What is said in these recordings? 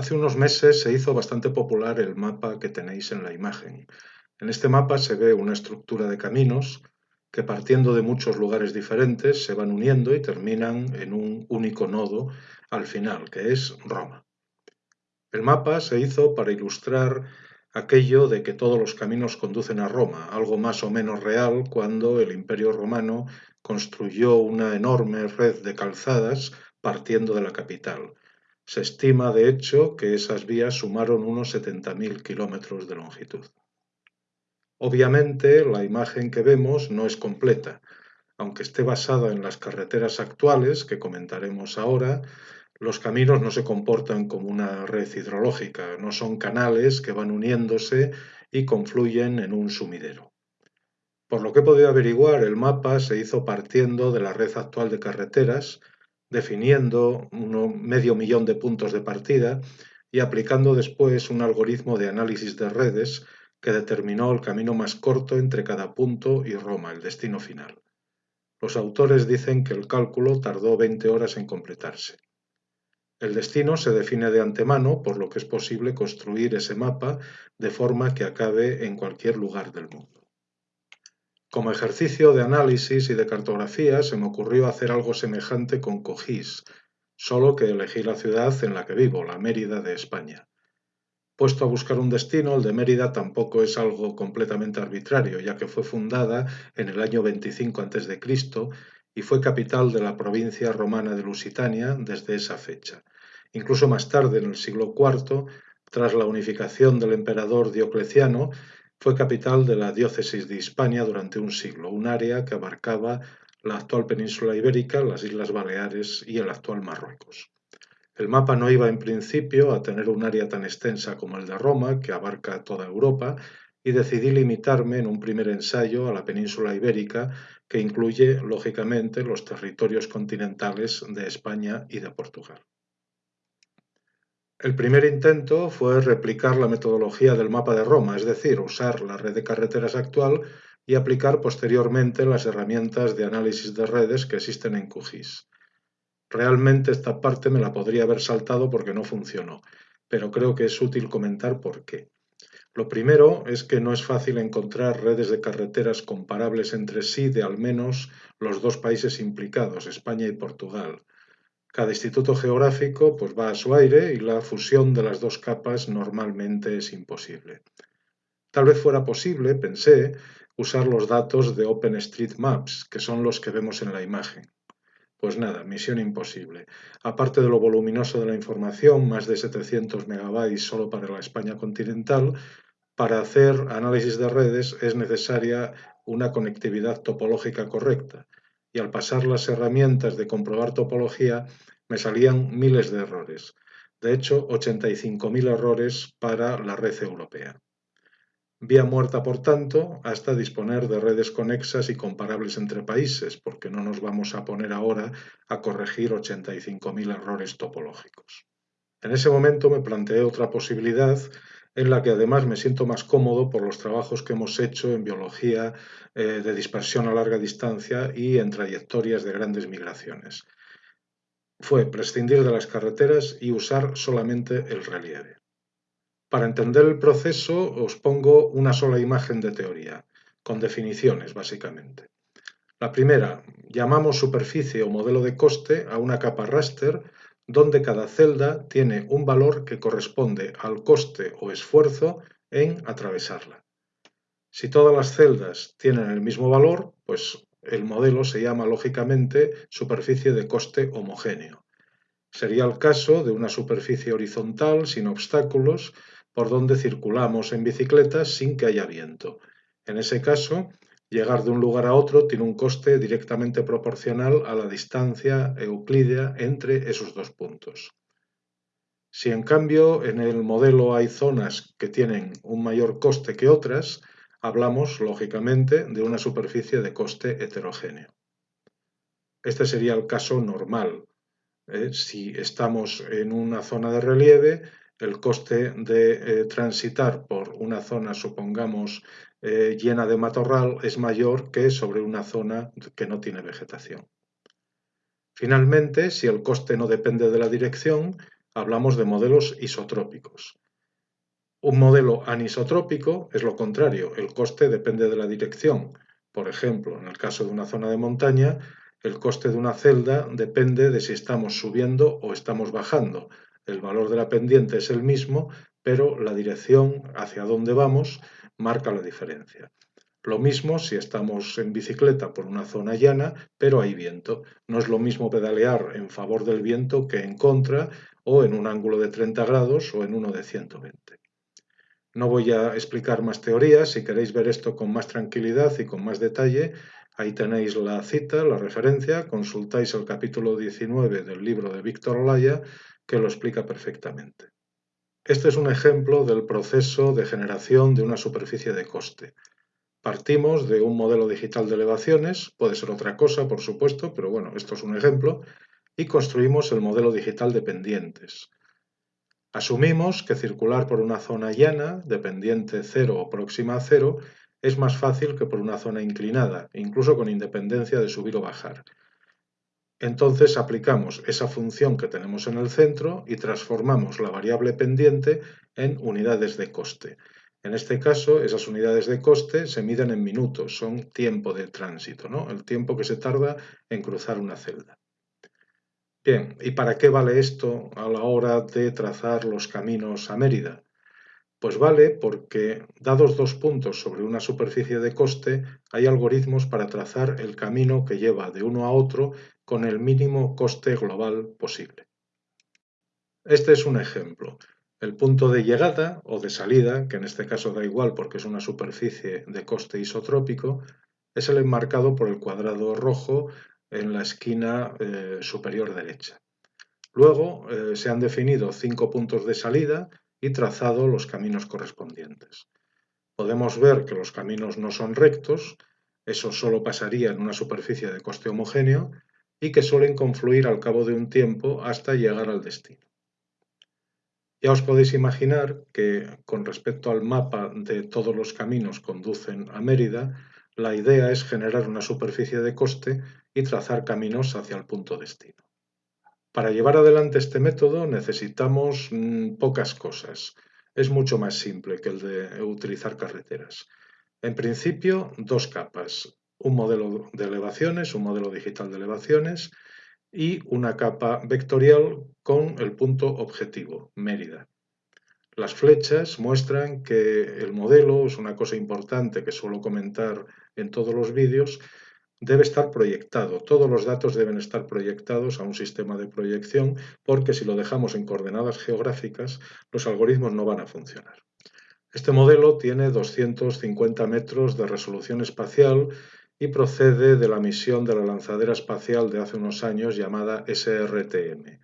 Hace unos meses se hizo bastante popular el mapa que tenéis en la imagen. En este mapa se ve una estructura de caminos que partiendo de muchos lugares diferentes se van uniendo y terminan en un único nodo al final, que es Roma. El mapa se hizo para ilustrar aquello de que todos los caminos conducen a Roma, algo más o menos real cuando el Imperio romano construyó una enorme red de calzadas partiendo de la capital. Se estima, de hecho, que esas vías sumaron unos 70.000 kilómetros de longitud. Obviamente, la imagen que vemos no es completa. Aunque esté basada en las carreteras actuales, que comentaremos ahora, los caminos no se comportan como una red hidrológica, no son canales que van uniéndose y confluyen en un sumidero. Por lo que he podido averiguar, el mapa se hizo partiendo de la red actual de carreteras, definiendo medio millón de puntos de partida y aplicando después un algoritmo de análisis de redes que determinó el camino más corto entre cada punto y Roma, el destino final. Los autores dicen que el cálculo tardó 20 horas en completarse. El destino se define de antemano, por lo que es posible construir ese mapa de forma que acabe en cualquier lugar del mundo. Como ejercicio de análisis y de cartografía se me ocurrió hacer algo semejante con Cogis, solo que elegí la ciudad en la que vivo, la Mérida de España. Puesto a buscar un destino, el de Mérida tampoco es algo completamente arbitrario, ya que fue fundada en el año 25 a.C. y fue capital de la provincia romana de Lusitania desde esa fecha. Incluso más tarde, en el siglo IV, tras la unificación del emperador Diocleciano, fue capital de la diócesis de Hispania durante un siglo, un área que abarcaba la actual península ibérica, las Islas Baleares y el actual Marruecos. El mapa no iba en principio a tener un área tan extensa como el de Roma, que abarca toda Europa, y decidí limitarme en un primer ensayo a la península ibérica, que incluye, lógicamente, los territorios continentales de España y de Portugal. El primer intento fue replicar la metodología del mapa de Roma, es decir, usar la red de carreteras actual y aplicar posteriormente las herramientas de análisis de redes que existen en QGIS. Realmente esta parte me la podría haber saltado porque no funcionó, pero creo que es útil comentar por qué. Lo primero es que no es fácil encontrar redes de carreteras comparables entre sí de al menos los dos países implicados, España y Portugal. Cada instituto geográfico pues, va a su aire y la fusión de las dos capas normalmente es imposible. Tal vez fuera posible, pensé, usar los datos de OpenStreetMaps, que son los que vemos en la imagen. Pues nada, misión imposible. Aparte de lo voluminoso de la información, más de 700 megabytes solo para la España continental, para hacer análisis de redes es necesaria una conectividad topológica correcta, y al pasar las herramientas de comprobar topología me salían miles de errores. De hecho, 85.000 errores para la red europea. Vía muerta, por tanto, hasta disponer de redes conexas y comparables entre países, porque no nos vamos a poner ahora a corregir 85.000 errores topológicos. En ese momento me planteé otra posibilidad en la que además me siento más cómodo por los trabajos que hemos hecho en biología eh, de dispersión a larga distancia y en trayectorias de grandes migraciones. Fue prescindir de las carreteras y usar solamente el relieve. Para entender el proceso os pongo una sola imagen de teoría, con definiciones básicamente. La primera, llamamos superficie o modelo de coste a una capa raster donde cada celda tiene un valor que corresponde al coste o esfuerzo en atravesarla. Si todas las celdas tienen el mismo valor, pues el modelo se llama lógicamente superficie de coste homogéneo. Sería el caso de una superficie horizontal sin obstáculos por donde circulamos en bicicleta sin que haya viento. En ese caso, Llegar de un lugar a otro tiene un coste directamente proporcional a la distancia euclídea entre esos dos puntos. Si en cambio en el modelo hay zonas que tienen un mayor coste que otras, hablamos lógicamente de una superficie de coste heterogéneo. Este sería el caso normal. ¿eh? Si estamos en una zona de relieve, el coste de eh, transitar por una zona, supongamos, eh, llena de matorral es mayor que sobre una zona que no tiene vegetación. Finalmente, si el coste no depende de la dirección, hablamos de modelos isotrópicos. Un modelo anisotrópico es lo contrario, el coste depende de la dirección. Por ejemplo, en el caso de una zona de montaña, el coste de una celda depende de si estamos subiendo o estamos bajando. El valor de la pendiente es el mismo, pero la dirección hacia dónde vamos marca la diferencia. Lo mismo si estamos en bicicleta por una zona llana, pero hay viento. No es lo mismo pedalear en favor del viento que en contra o en un ángulo de 30 grados o en uno de 120. No voy a explicar más teorías, si queréis ver esto con más tranquilidad y con más detalle, ahí tenéis la cita, la referencia, consultáis el capítulo 19 del libro de Víctor Olaya que lo explica perfectamente. Este es un ejemplo del proceso de generación de una superficie de coste. Partimos de un modelo digital de elevaciones, puede ser otra cosa, por supuesto, pero bueno, esto es un ejemplo, y construimos el modelo digital de pendientes. Asumimos que circular por una zona llana, de pendiente cero o próxima a cero, es más fácil que por una zona inclinada, incluso con independencia de subir o bajar. Entonces aplicamos esa función que tenemos en el centro y transformamos la variable pendiente en unidades de coste. En este caso, esas unidades de coste se miden en minutos, son tiempo de tránsito, ¿no? el tiempo que se tarda en cruzar una celda. Bien, ¿y para qué vale esto a la hora de trazar los caminos a Mérida? Pues vale porque, dados dos puntos sobre una superficie de coste, hay algoritmos para trazar el camino que lleva de uno a otro con el mínimo coste global posible. Este es un ejemplo. El punto de llegada o de salida, que en este caso da igual porque es una superficie de coste isotrópico, es el enmarcado por el cuadrado rojo en la esquina eh, superior derecha. Luego eh, se han definido cinco puntos de salida y trazado los caminos correspondientes. Podemos ver que los caminos no son rectos, eso solo pasaría en una superficie de coste homogéneo, y que suelen confluir al cabo de un tiempo hasta llegar al destino. Ya os podéis imaginar que con respecto al mapa de todos los caminos conducen a Mérida, la idea es generar una superficie de coste y trazar caminos hacia el punto destino. Para llevar adelante este método necesitamos mm, pocas cosas. Es mucho más simple que el de utilizar carreteras. En principio, dos capas. Un modelo de elevaciones, un modelo digital de elevaciones y una capa vectorial con el punto objetivo, Mérida. Las flechas muestran que el modelo, es una cosa importante que suelo comentar en todos los vídeos, debe estar proyectado. Todos los datos deben estar proyectados a un sistema de proyección porque si lo dejamos en coordenadas geográficas, los algoritmos no van a funcionar. Este modelo tiene 250 metros de resolución espacial y procede de la misión de la lanzadera espacial de hace unos años llamada SRTM.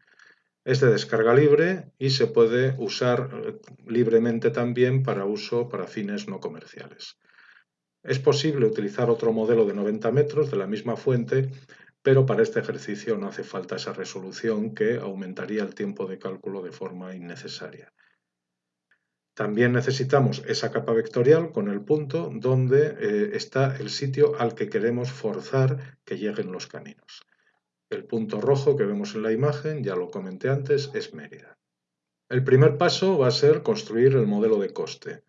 Es de descarga libre y se puede usar eh, libremente también para uso para fines no comerciales. Es posible utilizar otro modelo de 90 metros de la misma fuente, pero para este ejercicio no hace falta esa resolución que aumentaría el tiempo de cálculo de forma innecesaria. También necesitamos esa capa vectorial con el punto donde eh, está el sitio al que queremos forzar que lleguen los caminos. El punto rojo que vemos en la imagen, ya lo comenté antes, es Mérida. El primer paso va a ser construir el modelo de coste.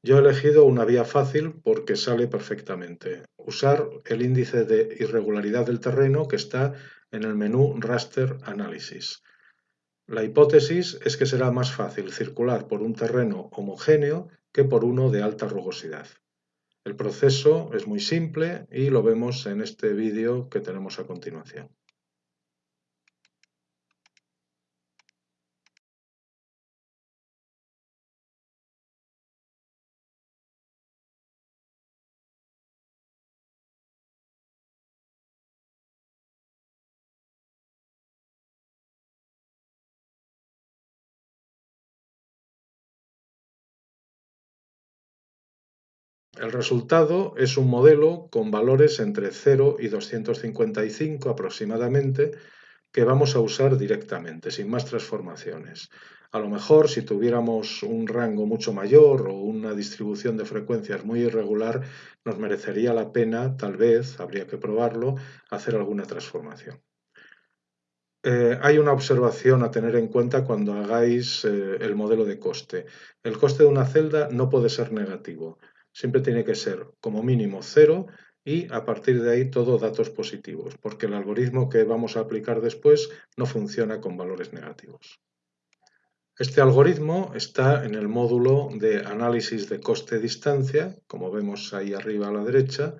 Yo he elegido una vía fácil porque sale perfectamente. Usar el índice de irregularidad del terreno que está en el menú Raster Analysis. La hipótesis es que será más fácil circular por un terreno homogéneo que por uno de alta rugosidad. El proceso es muy simple y lo vemos en este vídeo que tenemos a continuación. El resultado es un modelo con valores entre 0 y 255 aproximadamente que vamos a usar directamente, sin más transformaciones. A lo mejor si tuviéramos un rango mucho mayor o una distribución de frecuencias muy irregular, nos merecería la pena, tal vez, habría que probarlo, hacer alguna transformación. Eh, hay una observación a tener en cuenta cuando hagáis eh, el modelo de coste. El coste de una celda no puede ser negativo, siempre tiene que ser como mínimo cero y a partir de ahí todo datos positivos, porque el algoritmo que vamos a aplicar después no funciona con valores negativos. Este algoritmo está en el módulo de análisis de coste-distancia, como vemos ahí arriba a la derecha,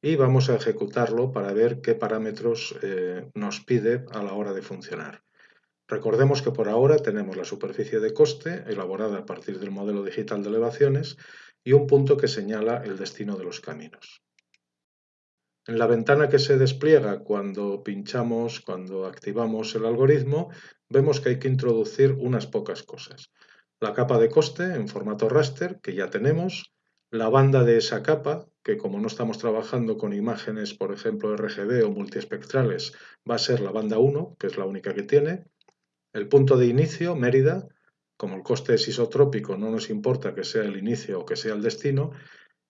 y vamos a ejecutarlo para ver qué parámetros eh, nos pide a la hora de funcionar. Recordemos que por ahora tenemos la superficie de coste elaborada a partir del modelo digital de elevaciones y un punto que señala el destino de los caminos. En la ventana que se despliega cuando pinchamos, cuando activamos el algoritmo, vemos que hay que introducir unas pocas cosas. La capa de coste en formato raster, que ya tenemos, la banda de esa capa, que como no estamos trabajando con imágenes, por ejemplo, RGB o multiespectrales, va a ser la banda 1, que es la única que tiene. El punto de inicio, Mérida, como el coste es isotrópico, no nos importa que sea el inicio o que sea el destino.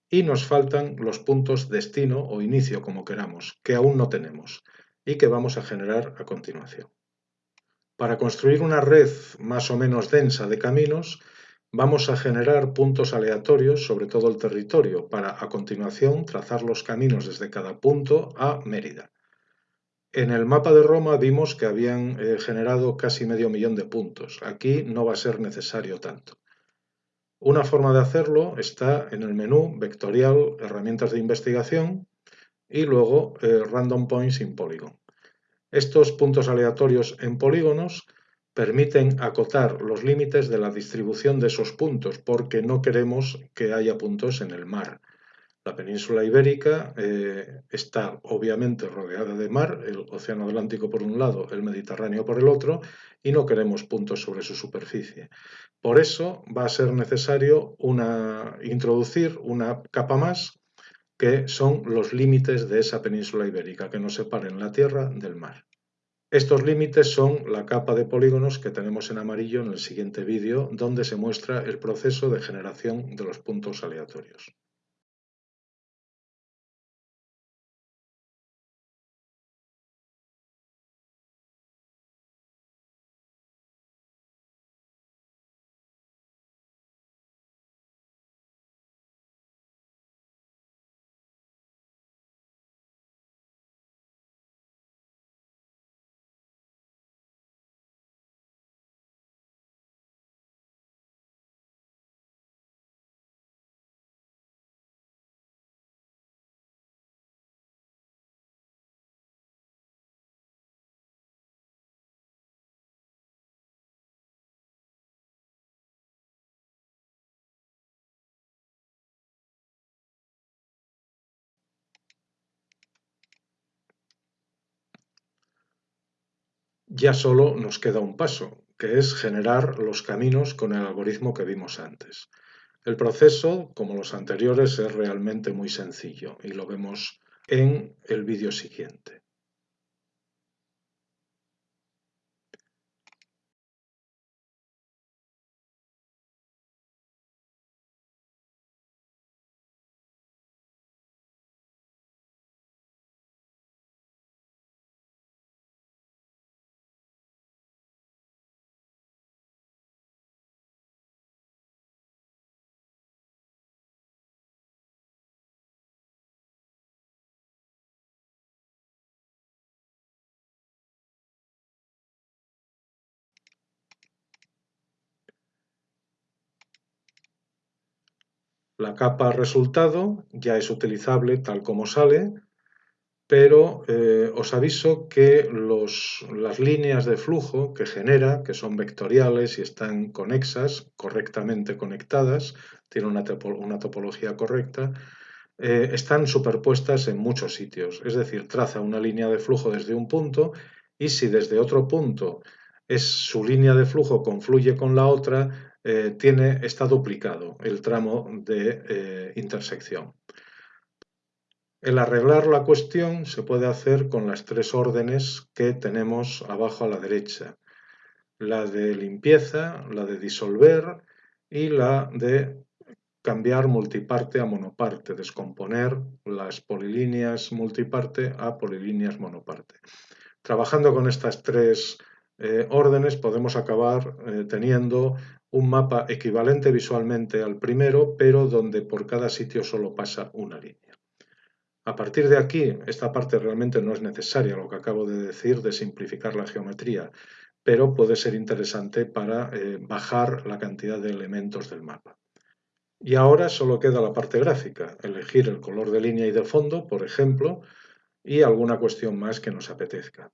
Y nos faltan los puntos destino o inicio, como queramos, que aún no tenemos y que vamos a generar a continuación. Para construir una red más o menos densa de caminos, Vamos a generar puntos aleatorios sobre todo el territorio para a continuación trazar los caminos desde cada punto a Mérida. En el mapa de Roma vimos que habían eh, generado casi medio millón de puntos. Aquí no va a ser necesario tanto. Una forma de hacerlo está en el menú vectorial, herramientas de investigación y luego eh, Random Points in Polygon. Estos puntos aleatorios en polígonos permiten acotar los límites de la distribución de esos puntos, porque no queremos que haya puntos en el mar. La península ibérica eh, está obviamente rodeada de mar, el Océano Atlántico por un lado, el Mediterráneo por el otro, y no queremos puntos sobre su superficie. Por eso va a ser necesario introducir una capa más, que son los límites de esa península ibérica, que nos separen la tierra del mar. Estos límites son la capa de polígonos que tenemos en amarillo en el siguiente vídeo, donde se muestra el proceso de generación de los puntos aleatorios. Ya solo nos queda un paso, que es generar los caminos con el algoritmo que vimos antes. El proceso, como los anteriores, es realmente muy sencillo y lo vemos en el vídeo siguiente. La capa resultado ya es utilizable tal como sale, pero eh, os aviso que las líneas de flujo que genera, que son vectoriales y están conexas, correctamente conectadas, tienen una, topología correcta, eh, están superpuestas en muchos sitios. Es decir, traza una línea de flujo desde un punto y si desde otro punto es, su línea de flujo confluye con la otra, eh, tiene, está duplicado el tramo de eh, intersección. El arreglar la cuestión se puede hacer con las tres órdenes que tenemos abajo a la derecha. La de limpieza, la de disolver y la de cambiar multiparte a monoparte, descomponer las polilíneas multiparte a polilíneas monoparte. Trabajando con estas tres eh, órdenes podemos acabar teniendo un mapa equivalente visualmente al primero, pero donde por cada sitio solo pasa una línea. A partir de aquí, esta parte realmente no es necesaria, lo que acabo de decir de simplificar la geometría, pero puede ser interesante para eh, bajar la cantidad de elementos del mapa. Y ahora solo queda la parte gráfica, elegir el color de línea y de fondo, por ejemplo, y alguna cuestión más que nos apetezca.